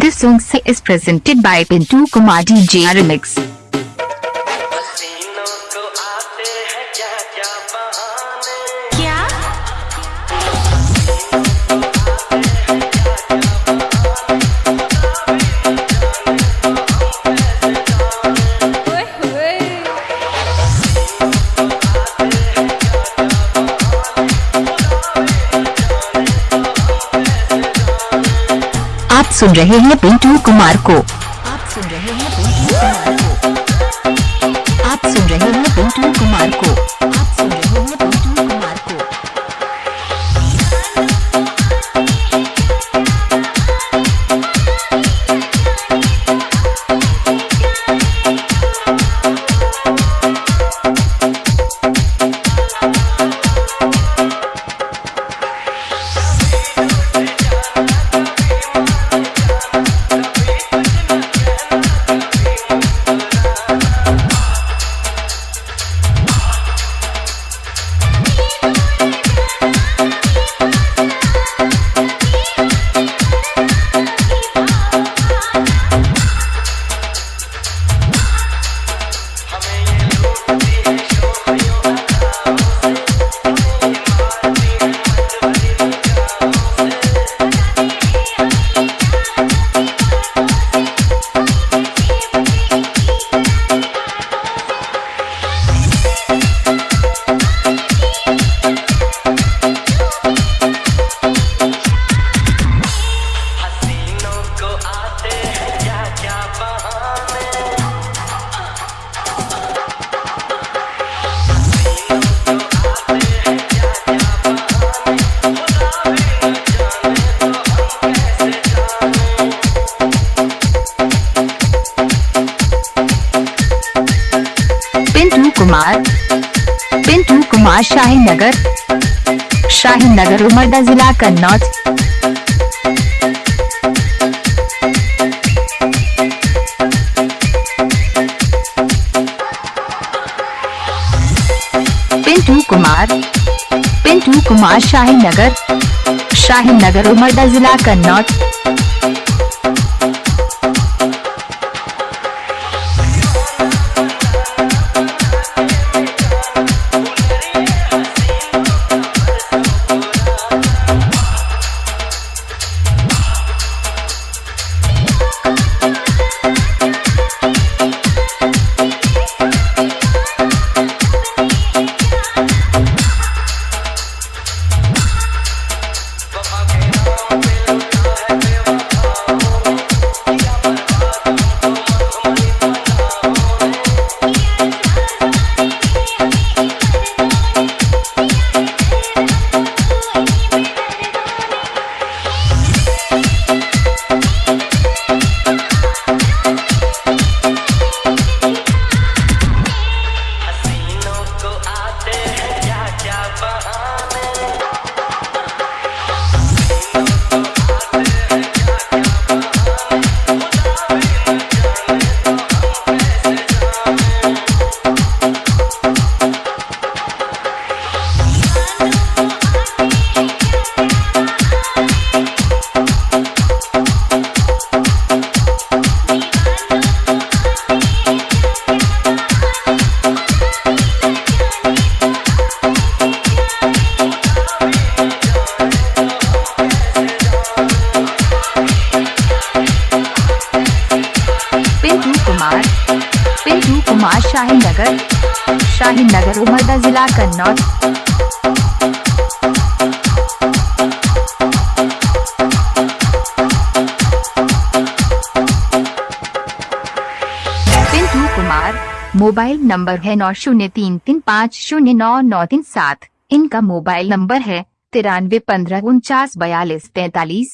This song is presented by Pintu Kumar DJ Remix. आप सुन रहे हैं पिंटू कुमार को। कुमार पिंटू कुमार शाहीन नगर शाहीन नगर उमरदा जिला कन्नौज। पिंटू कुमार पिंटू कुमार शाही नगर शाहीन नगर उमरदा जिला कन्नौज। कुमार शाहीन नगर शाहीन नगर उमरदा जिला कन्नौज। मोबाइल नंबर है नौ शून्य तीन तीन पाँच शून्य नौ नौ तीन सात। इनका मोबाइल नंबर है तिरानवे पंद्रह उनचास बयालीस तैतालीस